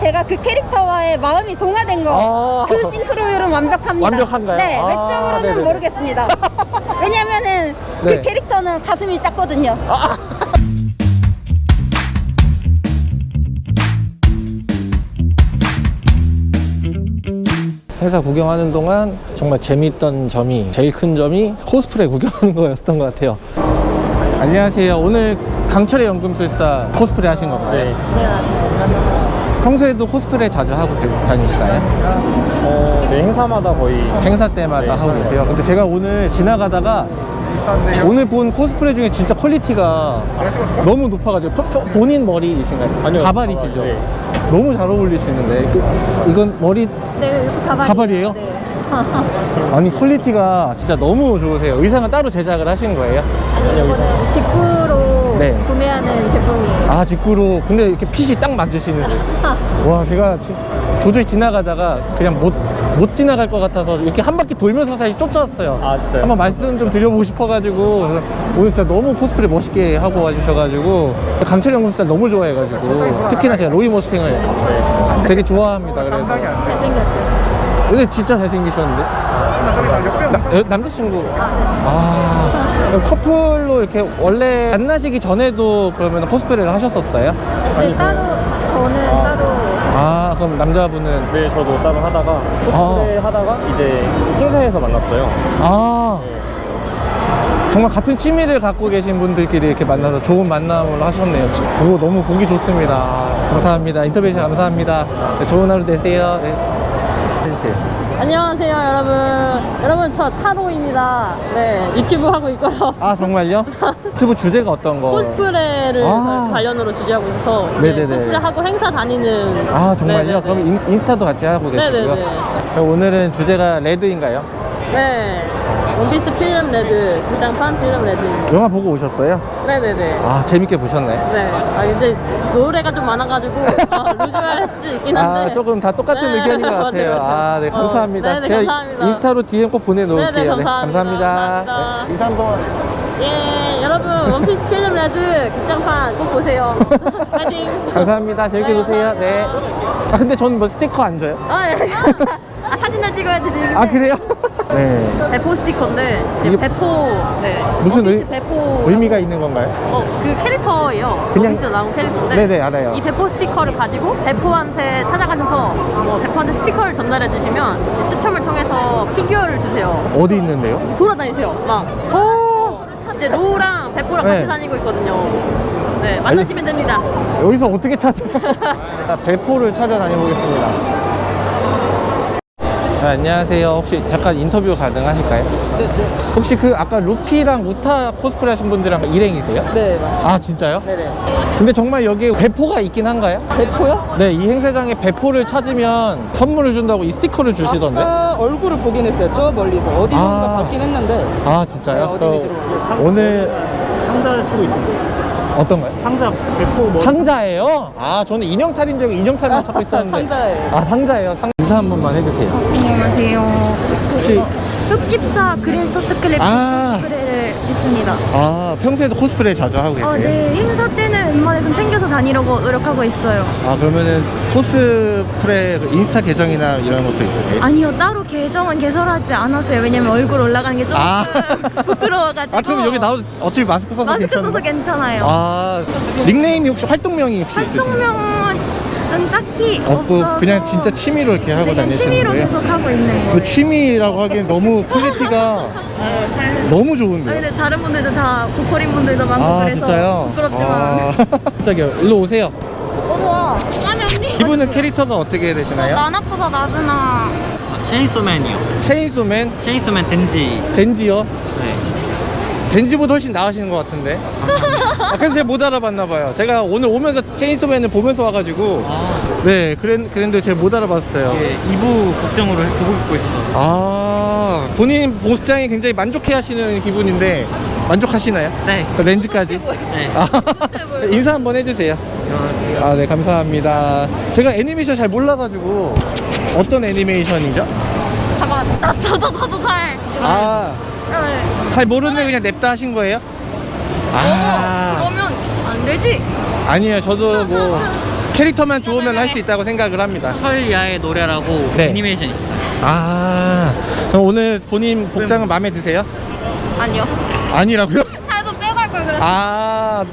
제가 그 캐릭터와의 마음이 동화된 거. 아. 그 싱크로율은 완벽합니다. 완벽한가요? 네, 아, 외적으로는 네네네. 모르겠습니다. 왜냐면은 네. 그 캐릭터는 가슴이 작거든요. 회사 구경하는 동안 정말 재미있던 점이 제일 큰 점이 코스프레 구경하는 거였던 것 같아요 안녕하세요 오늘 강철의 연금술사 코스프레 하신 건가요? 네. 평소에도 코스프레 자주 하고 다니시나요? 어, 네, 행사마다 거의 행사 때마다 네, 하고 계세요 근데 제가 오늘 지나가다가 오늘 본 코스프레 중에 진짜 퀄리티가 너무 높아가지고 본인 머리이신가요? 아니요. 가발이시죠? 네. 너무 잘 어울리시는데 그- 이건 머리 네, 가발이. 가발이에요? 네. 아니 퀄리티가 진짜 너무 좋으세요 의상은 따로 제작을 하신 거예요? 아니, 이거는 직구로 네. 구매하는 제품이에요. 아 직구로. 근데 이렇게 핏이 딱 맞으시는데 와 제가 지- 도저히 지나가다가 그냥 못, 못 지나갈 것 같아서 이렇게 한 바퀴 돌면서 사실 쫓아왔어요. 아, 진짜요? 한번 말씀 좀 드려보고 싶어가지고. 그래서 오늘 진짜 너무 코스프레 멋있게 하고 와주셔가지고 강철 연금술사 너무 좋아해가지고 특히나 제가 로이 모스탱을 네. 되게 좋아합니다. 그래서. 잘생겼죠. 근데 진짜 잘생기셨는데? 나- 여- 남자친구. 아 커플로 이렇게 원래 만나시기 전에도 그러면 코스프레를 하셨었어요? 네, 따로, 저는 아. 따로. 아 그럼 남자분은 네, 저도 따로 하다가 코스프레 하다가 이제 행사에서 만났어요. 아 네. 정말 같은 취미를 갖고 계신 분들끼리 이렇게 만나서 좋은 만남을 하셨네요. 진짜. 오, 너무 보기 좋습니다. 아, 감사합니다. 인터뷰 감사합니다. 네, 좋은 하루 되세요. 네. 안녕하세요 여러분 여러분 저 타로입니다 네 유튜브 하고 있고요 아 정말요? 유튜브 주제가 어떤 거? 코스프레를 아. 관련으로 주제하고 있어서 네네네. 네, 코스프레 하고 행사 다니는 아 정말요? 네네네. 그럼 인, 인스타도 같이 하고 계시고요. 네네네. 그럼 오늘은 주제가 레드인가요? 네 원피스 필름 레드 극장판 필름 레드 영화 보고 오셨어요? 네네네 아 재밌게 보셨나요? 네. 아 근데 노래가 좀 많아가지고 어, 루즈할 수도 있긴 한데 아 조금 다 똑같은 네, 의견인 것 같아요. 맞아요. 아네 어, 감사합니다. 네네, 제가 감사합니다. 인스타로 DM 꼭 보내놓을게요. 네네, 감사합니다. 감사합니다. 감사합니다. 네, 인사 한번. 예 여러분 원피스 필름 레드 극장판 꼭 보세요 파이팅 감사합니다. 재밌게 네, 보세요. 네. 아 근데 저는 뭐 스티커 안 줘요? 아, 예. 아, 사진을 찍어야 드리는데 아 그래요? 네. 베포 스티커인데 이게 베포 네. 무슨 의- 베포 의미가 있는 건가요? 어, 그 캐릭터예요 그냥- 원피스 나온 캐릭터인데 네네 알아요. 이 베포 스티커를 가지고 베포한테 찾아가셔서 뭐 베포한테 스티커를 전달해 주시면 추첨을 통해서 피규어를 주세요 어디 있는데요? 돌아다니세요 막 어 이제 로우랑 베포랑 네. 같이 다니고 있거든요 네 만나시면 됩니다 여기서 어떻게 찾아? 자, 베포를 찾아다녀 보겠습니다. 자, 안녕하세요. 혹시 잠깐 인터뷰 가능하실까요? 네, 네. 혹시 그 아까 루피랑 우타 코스프레 하신 분들랑 일행이세요? 네, 맞습니다. 아, 진짜요? 네네. 근데 정말 여기 배포가 있긴 한가요? 배포요? 네, 이 행사장에 배포를 찾으면 선물을 준다고 이 스티커를 주시던데? 아까 얼굴을 보긴 했어요. 저 멀리서 어디선가 아. 봤긴 했는데. 아, 네, 진짜요? 어디 그럼 위주로 모르겠어요. 오늘 상자를 쓰고 있었어요. 어떤가요? 상자 배포 뭐 상자예요? 아, 저는 인형 탈인 줄 알고 인형 탈인 찾고 있었는데. 상자예요. 아, 상자예요. 상... 인사 한 번만 해주세요. 안녕하세요. 혹시 흑집사 그릴 소트클랩 아. 코스프레를 있습니다. 아 평소에도 코스프레 자주 하고 계세요? 어, 네. 행사 때는 웬만해서 챙겨서 다니려고 노력하고 있어요. 아 그러면은 코스프레 그 인스타 계정이나 이런 것도 있으세요? 아니요, 따로 계정은 개설하지 않았어요. 왜냐면 얼굴 올라가는 게 조금 아. 부끄러워가지고. 아 그럼 여기 나도 어차피 마스크 써서 마스크 괜찮나? 써서 괜찮아요. 아 닉네임이 혹시 활동명이 혹시 있으세요? 활동명은 딱히 없고 없어서 그냥 진짜 취미로 이렇게 하고 다니시는 취미로 거예요? 계속 하고 있는 거예요. 그 취미라고 하기엔 너무 quality가 너무 아, 좋은데요? 근데 다른 분들도 다 고퀄인 분들도 많고 아 그래서 진짜요? 부끄럽지만 아, 깜짝이야 일로 오세요 어머 아니 언니 이분은 캐릭터가 어떻게 되시나요? 아프서 나즈나 체인소맨이요. 체인소맨? 체인소맨 덴지. 덴지요? 네. 덴지보다 훨씬 나으시는 것 같은데 아, 그래서 제가 못 알아봤나 봐요 제가 오늘 오면서 체인소맨을 보면서 와가지고 아, 네 그랬, 그랬는데 제가 못 알아봤어요 예, 2부 복장으로 보고 있고 있어서. 아 본인 복장에 굉장히 만족해 하시는 기분인데 만족하시나요? 네. 그 렌즈까지? 네. 아, 인사 한번 해주세요 아네 감사합니다 제가 애니메이션 잘 몰라가지고 어떤 애니메이션이죠? 잠깐만 아, 저도 저도 잘 아 잘 네. 모르는데 그냥 냅다 하신 거예요? 아 그러면 안 되지 아니에요 저도 뭐 캐릭터만 좋으면 할 수 있다고 생각을 합니다. 설야의 노래라고 네. 애니메이션 있어요. 아, 그럼 오늘 본인 복장은 마음에 드세요? 아니요. 아니라고요? 살도 빼고 할 걸 그랬어. 아,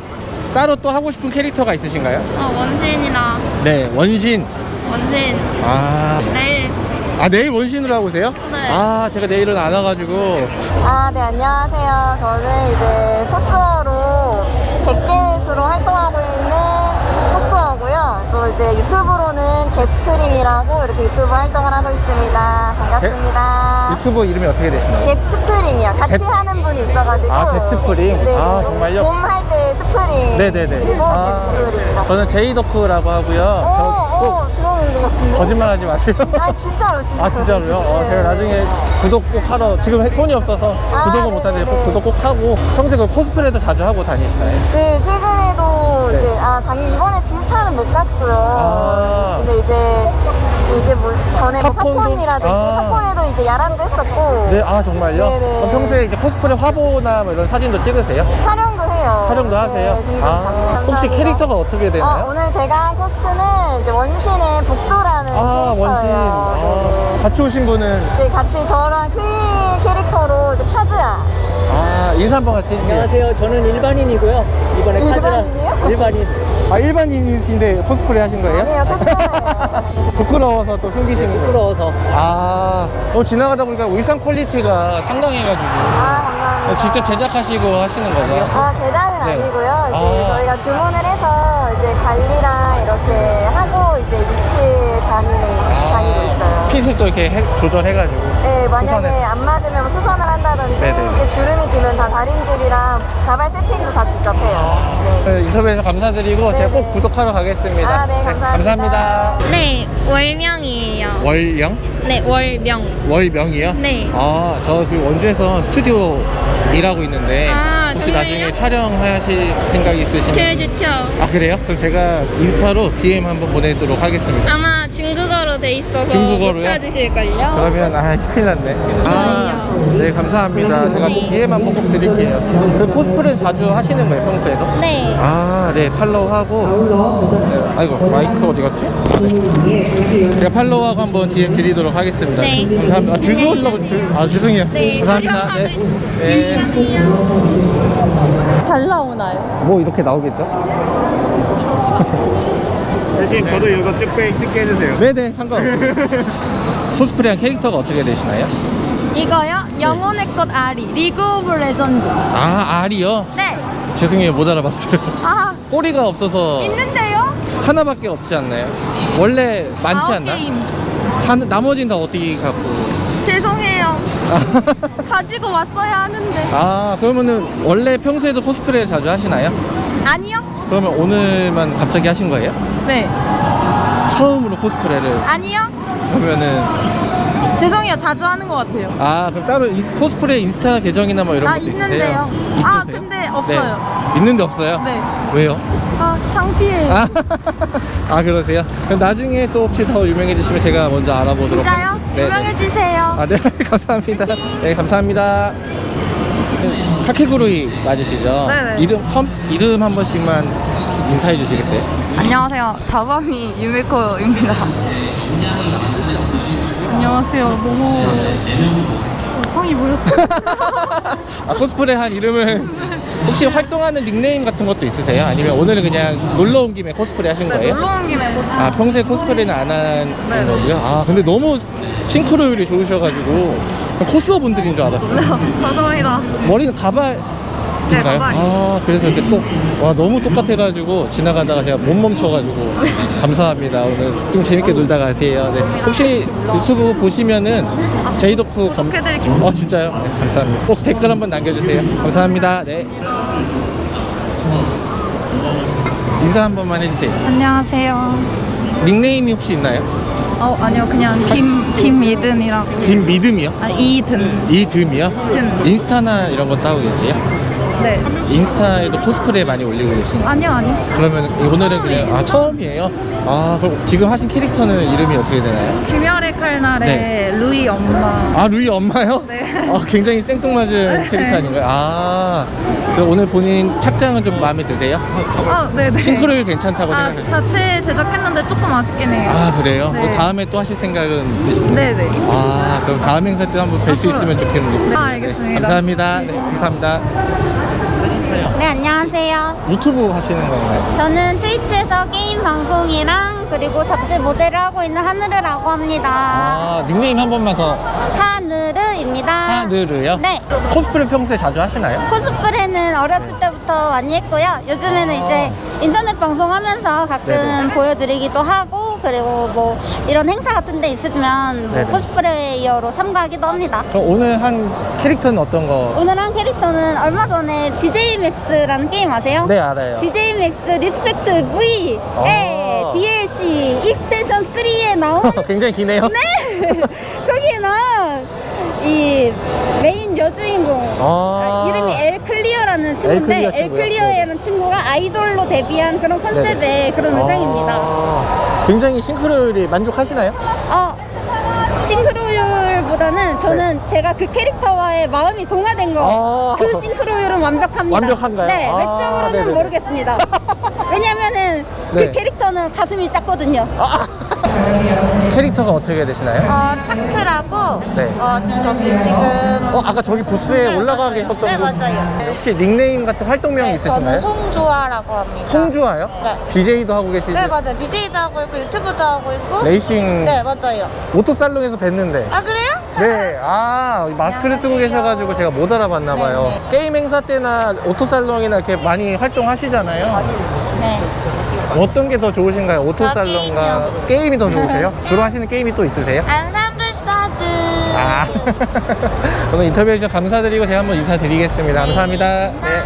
따로 또 하고 싶은 캐릭터가 있으신가요? 어, 원신이나 네, 원신. 원신. 아, 내일. 아 내일 원신으로 하고 오세요? 네. 아, 제가 내일은 안 와가지고. 아, 네, 안녕하세요. 저는 이제 코스어로 백개수로 활동하고 있는 코스어고요. 또 이제 유튜브로는 게스프링이라고 이렇게 유튜브 활동을 하고 있습니다. 반갑습니다. 유튜브 이름이 어떻게 되시나요? 겟스프링이요. 같이 겟- 하는 분이 있어가지고. 아, 겟스프링? 네, 아, 정말요? 봄할 때 스프링. 네네네. 그리고 아, 겟스프링. 저는 제이더프라고 하고요. 저 오, 꼭 오, 것 같은데. 거짓말 하지 마세요. 아, 진짜로, 진짜로. 아 진짜로요? 어, 네. 제가 나중에 구독 꼭 하러 지금 손이 없어서 아, 구독을 못하는데 네네네. 꼭 구독 꼭 하고 평소에 그 코스프레도 자주 하고 다니시나요? 네, 최근에도 네. 이제 아, 당 이번에 지스타는 못 갔고요. 아. 근데 이제 이제 뭐 전에 뭐? 팝콘이라든지 아. 팝콘에도 이제 야람도 했었고 네, 아 정말요? 네네. 평소에 이제 코스프레 화보나 뭐 이런 사진도 찍으세요? 촬영도 해요. 촬영도 하세요? 네, 아. 혹시 캐릭터가 어떻게 어, 되나요? 오늘 제가 한 코스는 이제 원신의 북도라는 아, 원신. 캐릭터예요. 아, 같이 오신 분은 네, 같이 저랑 트윈 캐릭터로 이제 카즈야. 아, 인사 한번 같이 해주세요. 안녕하세요. 저는 일반인이고요. 이번에 카즈라 일반인이요? 일반인. 아, 일반인이신데 코스프레 하신 거예요? 아니에요, 코스예요. 부끄러워서 또 숨기시는 거예요? 부끄러워서. 아, 어, 지나가다 보니까 의상 quality가 상당해가지고 아, 감사합니다. 어, 직접 제작하시고 하시는 거죠? 아, 제작은 네. 아니고요. 이제 아. 저희가 주문을 해서 이제 관리랑 이렇게 하고 이제 입게 다니는 다니고 있어요. fit을 또 이렇게 해- 조절해가지고 네, 만약에 수선해서. 안 맞으면 뭐 수선을 한다든지 네네. 이제 주름이 지면 다 다림질이랑 가발 세팅도 다 직접 해요. 네. 네, 인터뷰에서 감사드리고 제가 네네. 꼭 구독하러 가겠습니다. 아, 네, 감사합니다. 감사합니다. 네, 월명이에요. 월영? 네, 월명. 월명이요? 네. 아, 저 그 원주에서 스튜디오 일하고 있는데 아, 혹시 정말요? 나중에 촬영하실 생각이 있으시면 좋죠. 아 그래요? 그럼 제가 인스타로 DM 한번 보내도록 하겠습니다. 아마 돼 있어서 중국어로요? 못 찾으실걸요? 그러면 아 큰일 났네. 아, 네 감사합니다. 제가 DM 한번 꼭 드릴게요. 그 코스프레 자주 하시는 거예요 평소에도? 네. 아, 네 팔로우하고. 네, 아이고 마이크 어디 갔지? 제가 팔로우하고 한번 DM 드리도록 하겠습니다. 네. 감사합니다. 아, 주소 올라고 주, 아 죄송해요. 네, 감사합니다. 네. 네. 잘 나오나요? 뭐 이렇게 나오겠죠? 대신 저도 이거 찍게 찍게 해주세요. 네네 상관없습니다. 코스프레한 캐릭터가 어떻게 되시나요? 이거요? 영혼의 꽃 아리. 리그 오브 레전드. 아 아리요? 네. 죄송해요 못 알아봤어요. 아, 꼬리가 없어서 있는데요? 하나밖에 없지 않나요? 원래 많지 아홉 않나? 게임. 한, 나머지는 다 어떻게 갖고? 죄송해요. 가지고 왔어야 하는데. 아 그러면은 원래 평소에도 코스프레 자주 하시나요? 아니요? 그러면 오늘만 갑자기 하신 거예요? 네. 처음으로 코스프레를 아니요? 그러면은 죄송해요. 자주 하는 것 같아요. 아 그럼 따로 인- 코스프레 인스타 계정이나 뭐 이런 아, 것도 있는데요. 있으세요? 아, 있으세요? 근데 없어요. 네. 있는데 없어요? 네. 왜요? 아, 창피해요. 아, 아 그러세요? 그럼 나중에 또 혹시 더 유명해지시면 제가 먼저 알아보도록 진짜요? 네, 네. 유명해지세요. 아, 네, 감사합니다. 네, 감사합니다. 카키구루이 맞으시죠? 네네. 이름, 섬, 이름 한 번씩만 인사해 주시겠어요? 안녕하세요. 자바미 유미코입니다. 안녕하세요. 너무 성이 뭐였지? 아, 코스프레 한 이름을 혹시 활동하는 닉네임 같은 것도 있으세요? 아니면 오늘은 그냥 놀러 온 김에 코스프레 하신 거예요? 놀러 온 김에 코스. 아, 평소에 코스프레는 안 하는 네. 거고요? 아, 근데 너무 싱크로율이 좋으셔가지고 코스어 분들인 줄 알았어요. 감사합니다. 머리는 가발. 네. 아, 그래서 이렇게 또, 와, 너무 똑같아가지고 지나가다가 제가 못 멈춰가지고 감사합니다. 오늘 좀 재밌게 놀다 가세요. 네. 혹시 유튜브 보시면은 제이더프 검... 어, 진짜요? 네, 감사합니다. 꼭 댓글 한번 남겨주세요. 감사합니다. 네. 인사 한 번만 해주세요. 안녕하세요. 닉네임이 혹시 있나요? 어 아니요 그냥 김 김미든이라고. 김미듬이요? 아 이든. 이듬이요? 든. 인스타나 이런 것도 하고 계세요? 네. 인스타에도 코스프레 많이 올리고 계신가요? 아니요, 아니요. 그러면 오늘은 그냥 아 처음이에요? 아 그럼 지금 하신 캐릭터는 이름이 어떻게 되나요? 귀멸의 칼날의 네. 루이 엄마. 아 루이 엄마요? 네. 아 굉장히 생뚱맞은 캐릭터 아닌가요? 아 그럼 오늘 본인 착장은 좀 마음에 드세요? 아, 네네. 싱크로율 괜찮다고 아, 생각하세요? 자체 제작했는데 조금 아쉽긴 해요. 아 그래요? 네. 뭐 다음에 또 하실 생각은 있으신가요? 네네. 아 그럼 다음 행사 때 한번 뵐 수 있으면 좋겠는데 네, 알겠습니다. 감사합니다 네, 감사합니다 네, 안녕하세요. 유튜브 하시는 건가요? 저는 트위치에서 게임 방송이랑 그리고 잡지 모델을 하고 있는 하늘이라고 합니다. 아 닉네임 한 번만 더 하늘입니다. 하늘을요? 네. 코스프레 평소에 자주 하시나요? 코스프레는 어렸을 때부터 많이 했고요. 요즘에는 아. 이제 인터넷 방송하면서 가끔 네네. 보여드리기도 하고 그리고 뭐 이런 행사 같은 데 있으면 뭐. 코스프레이어로 참가하기도 합니다. 그럼 오늘 한 캐릭터는 어떤 거? 오늘 한 캐릭터는 얼마 전에 DJ 맥스라는 게임 아세요? 네 알아요 DJ 맥스 리스펙트 V의 아. DLC 익스텐션 3에 나온 굉장히 기네요 네 거기에 나온 이 메인 여주인공 아. 아, 클리어라는 친구인데 클리어 엘 친구요? 클리어라는 친구가 아이돌로 데뷔한 그런 컨셉의 네네. 그런 의상입니다. 아, 굉장히 싱크로율이 만족하시나요? 어, 싱크로율보다는 저는 제가 그 캐릭터와의 마음이 동화된 거. 아. 그 싱크로율은 완벽합니다. 완벽한가요? 네, 아, 외적으로는. 모르겠습니다. 왜냐면은 네. 그 캐릭터는 가슴이 작거든요. 캐릭터가 어떻게 되시나요? 어, 탁트라고 네. 어, 저기 지금 어 아까 저기 부스에 네, 올라가. 계셨던 네, 분 맞아요. 혹시 닉네임 같은 활동명이 네, 있으신가요? 저는 송주아라고 합니다. 송주아요? 네. BJ도 하고 계시죠? 네, 맞아요. BJ도 하고 있고 유튜브도 하고 있고. 레이싱 네, 맞아요. 오토살롱에서 뵀는데 아, 그래요? 네, 아 마스크를 쓰고 계셔가지고 제가 못 알아봤나 봐요. 네, 게임 행사 때나 오토살롱이나 이렇게 많이 활동하시잖아요. 네. 어떤 게 더 좋으신가요? 오토살롱과 게임이요. 게임이 더 좋으세요? 주로 하시는 게임이 또 있으세요? 안산부 스타드. 아, 오늘 인터뷰 해 주셔서 감사드리고 제가 한번 인사드리겠습니다. 감사합니다. 네.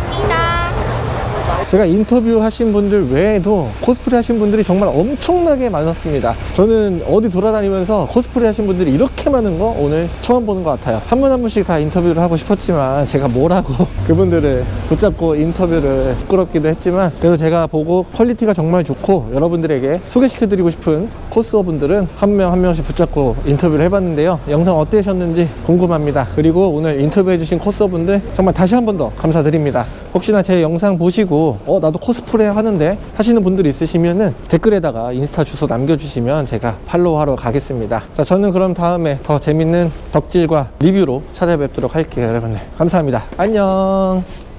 제가 인터뷰 하신 분들 외에도 코스프레 하신 분들이 정말 엄청나게 많았습니다. 저는 어디 돌아다니면서 코스프레 하신 분들이 이렇게 많은 거 오늘 처음 보는 것 같아요. 한분한 분씩 다 인터뷰를 하고 싶었지만 제가 뭐라고 그분들을 붙잡고 인터뷰를 부끄럽기도 했지만 그래도 제가 보고 quality가 정말 좋고 여러분들에게 소개시켜드리고 싶은 코스어 분들은 한 명한 명씩 붙잡고 인터뷰를 해봤는데요. 영상 어떠셨는지 궁금합니다. 그리고 오늘 인터뷰해주신 코스어 분들 정말 다시 한 번 더 감사드립니다. 혹시나 제 영상 보시고 어 나도 코스프레 하는데 하시는 분들 있으시면은 댓글에다가 인스타 주소 남겨주시면 제가 팔로우하러 가겠습니다. 자 저는 그럼 다음에 더 재밌는 덕질과 리뷰로 찾아뵙도록 할게요 여러분들 감사합니다. 안녕